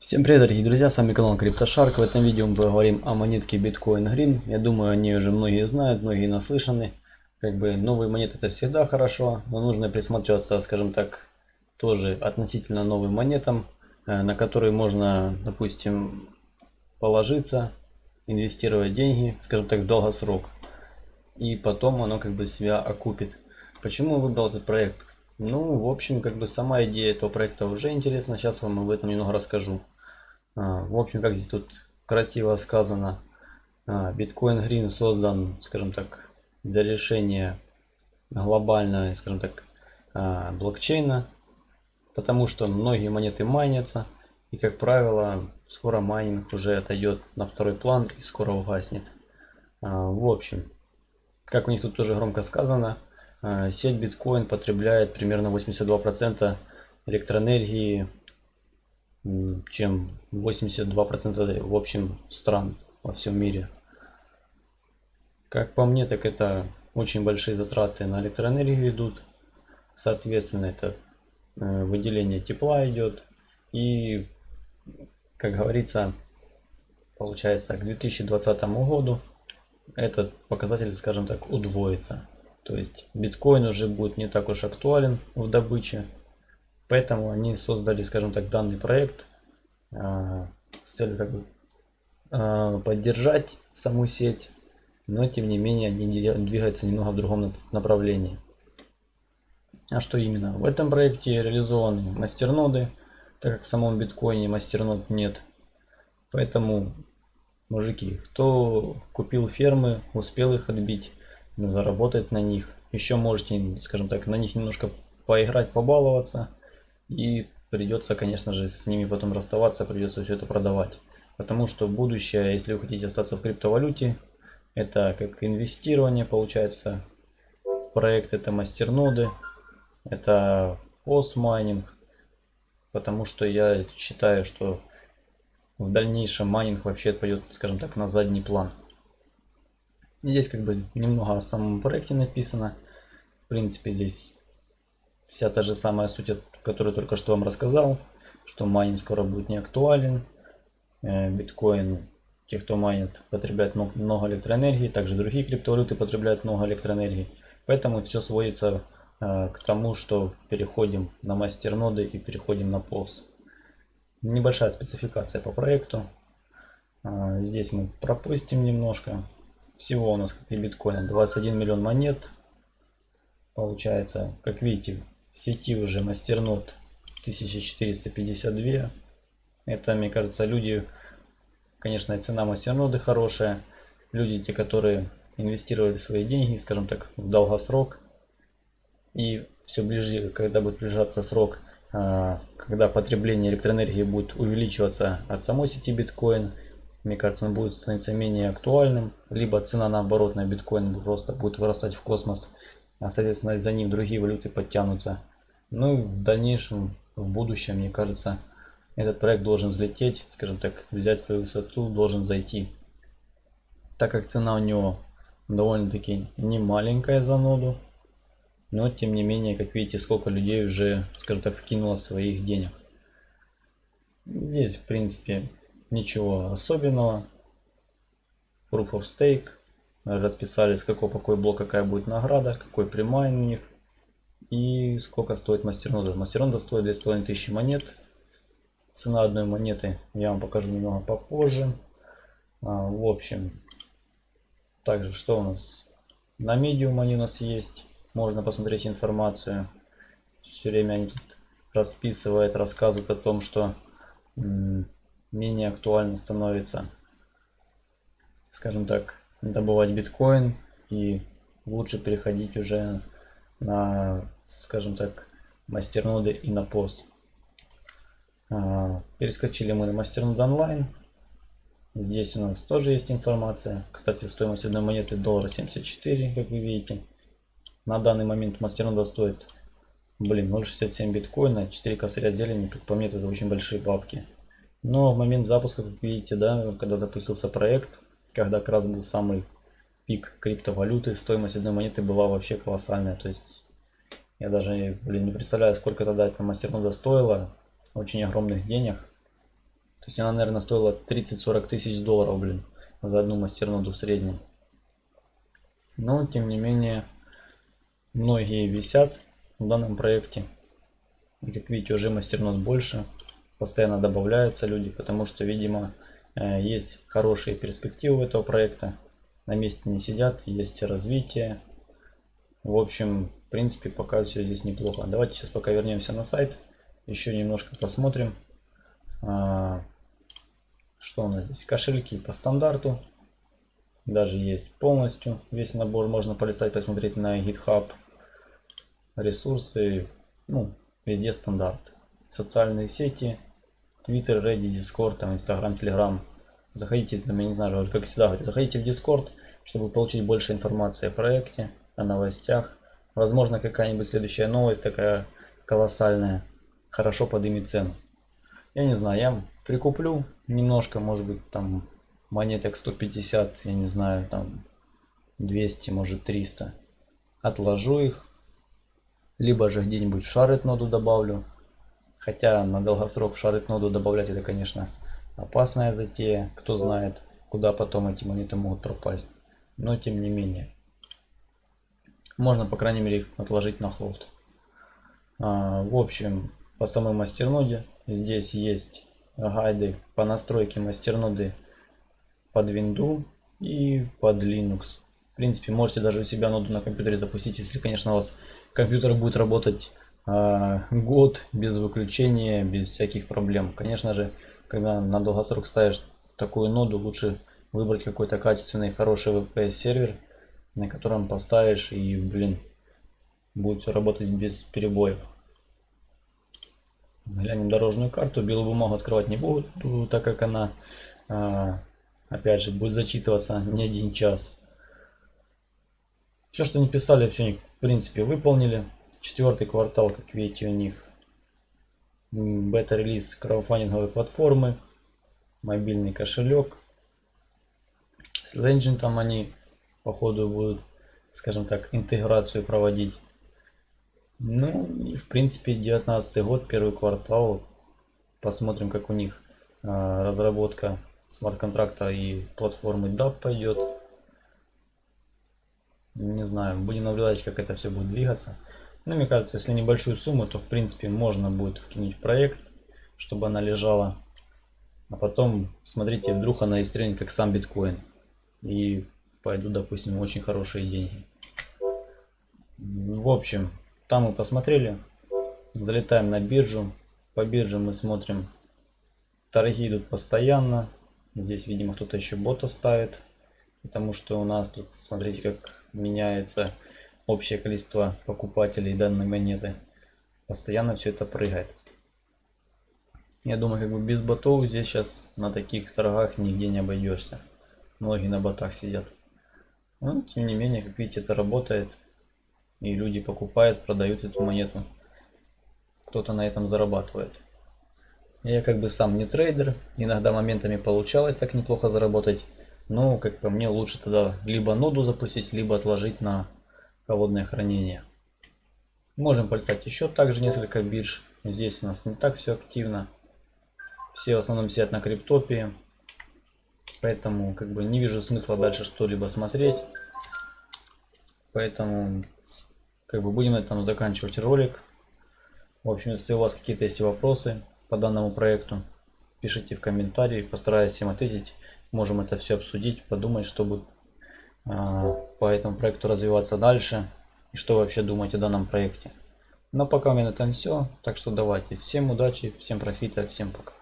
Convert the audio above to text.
Всем привет, дорогие друзья, с вами канал CryptoShark. В этом видео мы поговорим о монетке Bitcoin Green. Я думаю, они уже многие знают, многие наслышаны. Как бы новые монеты это всегда хорошо, но нужно присматриваться, скажем так, тоже относительно новым монетам, э, на которые можно, допустим, положиться, инвестировать деньги, скажем так, в долгосрок. И потом оно как бы себя окупит. Почему выбрал этот проект? Ну, в общем, как бы сама идея этого проекта уже интересна. Сейчас вам об этом немного расскажу. А, в общем, как здесь тут красиво сказано, а, Bitcoin Green создан, скажем так, для решения глобального, скажем так, а, блокчейна, потому что многие монеты майнятся, и, как правило, скоро майнинг уже отойдет на второй план и скоро угаснет. В общем, как у них тут тоже громко сказано, сеть биткоин потребляет примерно 82% электроэнергии, чем 82% в общем стран во всем мире. Как по мне, так это очень большие затраты на электроэнергию идут. Соответственно, это э, выделение тепла идет. И, как говорится, получается к 2020 году этот показатель, скажем так, удвоится. То есть биткоин уже будет не так уж актуален в добыче. Поэтому они создали, скажем так, данный проект э, с целью как бы, э, поддержать саму сеть. Но тем не менее они двигаются немного в другом направлении. А что именно? В этом проекте реализованы мастерноды, так как в самом биткоине мастернод нет. Поэтому, мужики, кто купил фермы, успел их отбить, заработать на них. Еще можете, скажем так, на них немножко поиграть, побаловаться. И придется, конечно же, с ними потом расставаться, придется все это продавать. Потому что будущее, если вы хотите остаться в криптовалюте, это как инвестирование получается проект, это мастерноды, это постмайнинг. Потому что я считаю, что в дальнейшем майнинг вообще пойдет, скажем так, на задний план. Здесь как бы немного о самом проекте написано. В принципе, здесь вся та же самая суть, которую только что вам рассказал, что майнинг скоро будет не актуален. Э, биткоин, те, кто майнит, потребляют много электроэнергии, также другие криптовалюты потребляют много электроэнергии. Поэтому все сводится э, к тому, что переходим на мастерноды и переходим на POS. Небольшая спецификация по проекту. Э, здесь мы пропустим немножко. Всего у нас, как и биткоина, 21 миллион монет. Получается, как видите, в сети уже мастернод 1452. Это, мне кажется, люди, конечно, цена мастерноды хорошая. Люди, те, которые инвестировали свои деньги, скажем так, в долгосрок. И все ближе, когда будет приближаться срок, а, когда потребление электроэнергии будет увеличиваться от самой сети биткоин, мне кажется, он будет становиться менее актуальным, либо цена наоборот на биткоин просто будет вырастать в космос, соответственно за ним другие валюты подтянутся. Ну и в дальнейшем, в будущем, мне кажется, этот проект должен взлететь, скажем так, взять свою высоту, должен зайти. Так как цена у него довольно-таки не маленькая за ноду, но тем не менее, как видите, сколько людей уже, скажем так, вкинуло своих денег. Здесь, в принципе, Ничего особенного. Proof of Stake. Расписали, с какой, какой блок какая будет награда, какой примайн у них. И сколько стоит мастернода. Мастернода стоит 2500 монет. Цена одной монеты я вам покажу немного попозже. А, в общем, также что у нас? На медиум они у нас есть. Можно посмотреть информацию. Все время они тут расписывают, рассказывают о том, что менее актуально становится, скажем так, добывать биткоин и лучше переходить уже на, скажем так, мастерноды и на POS. А, перескочили мы на мастернод онлайн. Здесь у нас тоже есть информация. Кстати, стоимость одной монеты доллар 74, как вы видите. На данный момент мастернода стоит, блин, 0.67 биткоина, 4 косаря зелени, как по мне, это очень большие бабки. Но в момент запуска, как видите, да, когда запустился проект, когда как раз был самый пик криптовалюты, стоимость одной монеты была вообще колоссальная. То есть я даже блин, не представляю, сколько тогда эта мастернода стоила. Очень огромных денег. То есть она, наверное, стоила 30-40 тысяч долларов, блин, за одну мастерноду в среднем. Но, тем не менее, многие висят в данном проекте. И как видите, уже мастернод больше. Постоянно добавляются люди, потому что, видимо, есть хорошие перспективы этого проекта. На месте не сидят, есть развитие. В общем, в принципе, пока все здесь неплохо. Давайте сейчас пока вернемся на сайт. Еще немножко посмотрим. А, что у нас здесь? Кошельки по стандарту. Даже есть полностью. Весь набор можно полистать, посмотреть на GitHub. Ресурсы. Ну, везде стандарт. Социальные сети. Twitter, Reddit, Discord, там, Instagram, Telegram. Заходите, там, я не знаю, как всегда заходите в Discord, чтобы получить больше информации о проекте, о новостях. Возможно, какая-нибудь следующая новость такая колоссальная хорошо поднимет цену. Я не знаю, я прикуплю немножко, может быть, там монеток 150, я не знаю, там 200, может 300. Отложу их. Либо же где-нибудь шарит ноду добавлю. Хотя на долгосрок шарит ноду добавлять это, конечно, опасная затея. Кто знает, куда потом эти монеты могут пропасть. Но тем не менее. Можно, по крайней мере, их отложить на холд. А, в общем, по самой мастерноде. Здесь есть гайды по настройке мастерноды под Windows и под Linux. В принципе, можете даже у себя ноду на компьютере запустить, если, конечно, у вас компьютер будет работать год без выключения, без всяких проблем. Конечно же, когда на долгосрок ставишь такую ноду, лучше выбрать какой-то качественный, хороший VPS сервер, на котором поставишь и, блин, будет все работать без перебоев. Глянем дорожную карту. Белую бумагу открывать не буду, так как она, а, опять же, будет зачитываться не один час. Все, что не писали, все в принципе, выполнили. Четвертый квартал, как видите, у них бета-релиз краудфандинговой платформы, мобильный кошелек. С Engine там они, походу, будут, скажем так, интеграцию проводить. Ну и в принципе 19 год, первый квартал. Посмотрим, как у них а, разработка смарт-контракта и платформы DAP пойдет. Не знаю, будем наблюдать, как это все будет двигаться. Но мне кажется, если небольшую сумму, то в принципе можно будет вкинуть в проект, чтобы она лежала. А потом, смотрите, вдруг она истренит как сам биткоин. И пойдут, допустим, очень хорошие деньги. В общем, там мы посмотрели. Залетаем на биржу. По бирже мы смотрим. Торги идут постоянно. Здесь, видимо, кто-то еще бота ставит. Потому что у нас тут, смотрите, как меняется общее количество покупателей данной монеты. Постоянно все это прыгает. Я думаю, как бы без ботов здесь сейчас на таких торгах нигде не обойдешься. Многие на ботах сидят. Но, тем не менее, как видите, это работает. И люди покупают, продают эту монету. Кто-то на этом зарабатывает. Я как бы сам не трейдер. Иногда моментами получалось так неплохо заработать. Но, как по мне, лучше тогда либо ноду запустить, либо отложить на холодное хранение. Можем полистать еще также несколько бирж. Здесь у нас не так все активно. Все в основном сидят на криптопии. Поэтому как бы не вижу смысла дальше что-либо смотреть. Поэтому как бы будем на этом заканчивать ролик. В общем, если у вас какие-то есть вопросы по данному проекту, пишите в комментарии, постараюсь им ответить. Можем это все обсудить, подумать, чтобы а, по этому проекту развиваться дальше и что вообще думать о данном проекте. Но пока у меня на этом все, так что давайте. Всем удачи, всем профита, всем пока.